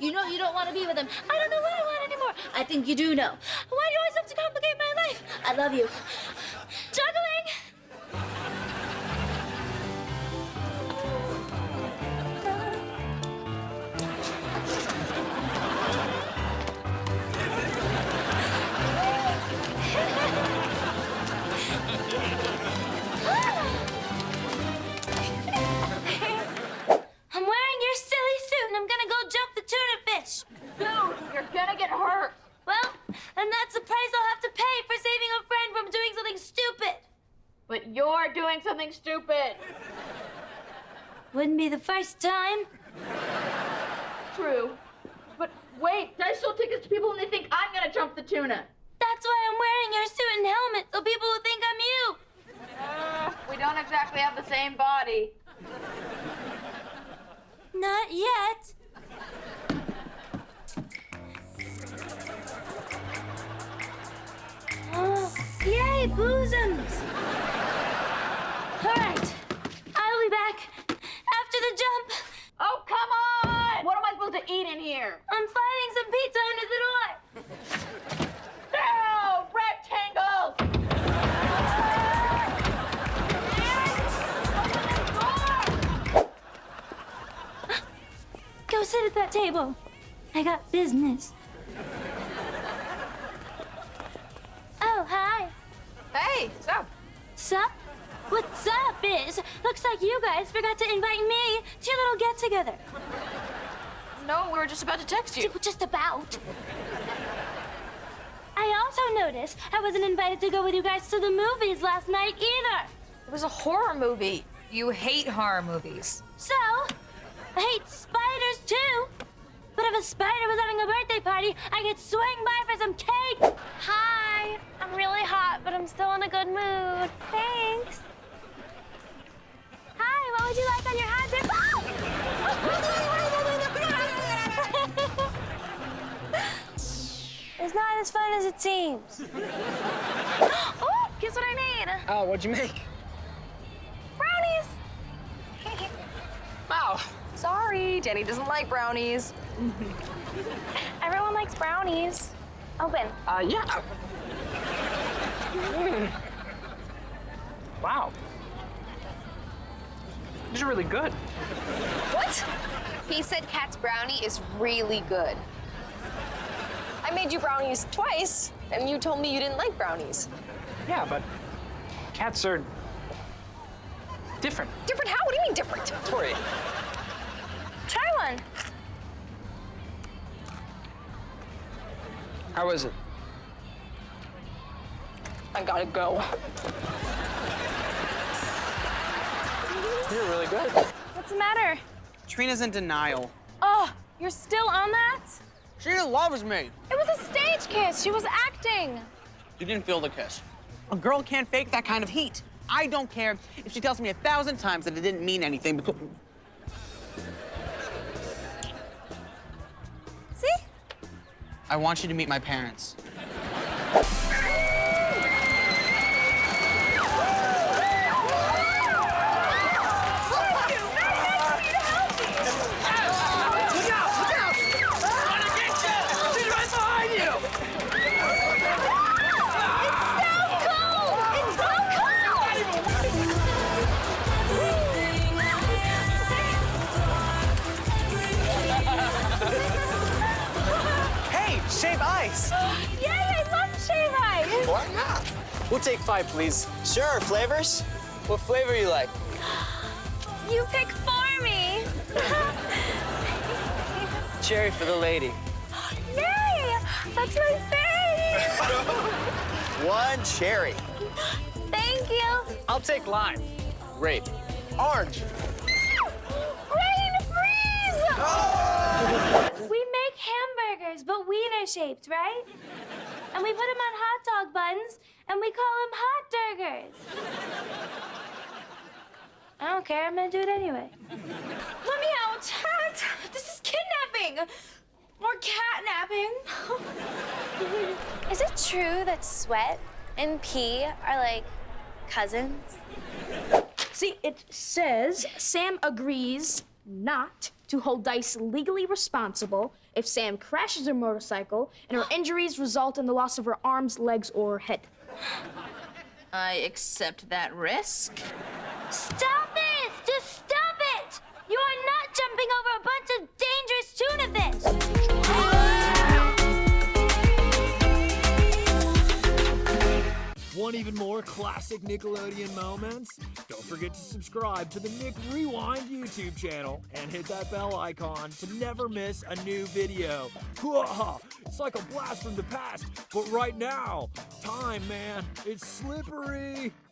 You know you don't want to be with him. I don't know what I want anymore. I think you do know. Why do you always have to complicate my life? I love you. Doing something stupid. Wouldn't be the first time. True. But wait, I sell tickets to people and they think I'm gonna jump the tuna. That's why I'm wearing your suit and helmet so people will think I'm you. Uh, we don't exactly have the same body. Not yet. Oh, yay, bosoms! All right, I'll be back after the jump. Oh, come on! What am I supposed to eat in here? I'm finding some pizza under the door. No! Rectangles! Go sit at that table. I got business. Oh, hi. Hey, so Sup? What's up, Biz? Looks like you guys forgot to invite me to your little get together. no, we were just about to text you. Just about. I also noticed I wasn't invited to go with you guys to the movies last night either. It was a horror movie. You hate horror movies. So, I hate spiders too. But if a spider was having a birthday party, I could swing by for some cake. Hi, I'm really hot, but I'm still in a good mood. Thanks. As fun as it seems. oh, guess what I made? Oh, what'd you make? Brownies. Wow. Sorry, Danny doesn't like brownies. Everyone likes brownies. Open. Uh, yeah. Mm. Wow. These are really good. What? He said Cat's brownie is really good. I made you brownies twice, and you told me you didn't like brownies. Yeah, but cats are different. Different how? What do you mean different? Tori, Try one. how is it? I gotta go. You're really good. What's the matter? Trina's in denial. Oh, you're still on that? Trina loves me. It was a stage kiss. She was acting. You didn't feel the kiss. A girl can't fake that kind of heat. I don't care if she tells me a thousand times that it didn't mean anything because. See? I want you to meet my parents. Shave ice. Yay, I love shave ice. Why not? We'll take five, please. Sure, flavors? What flavor you like? You pick for me. Cherry for the lady. Yay, that's my face. One cherry. Thank you. I'll take lime. Grape. Orange. Rain freeze. We make hamburgers, but wiener shaped, right? And we put them on hot dog buns, and we call them hot burgers. I don't care. I'm gonna do it anyway. Let me out. This is kidnapping. Or catnapping. Is it true that sweat and pee are like cousins? See, it says Sam agrees not to hold Dice legally responsible if Sam crashes her motorcycle and her injuries result in the loss of her arms, legs, or head. I accept that risk. Stop Want even more classic Nickelodeon moments? Don't forget to subscribe to the Nick Rewind YouTube channel and hit that bell icon to never miss a new video. It's like a blast from the past, but right now, time, man, it's slippery.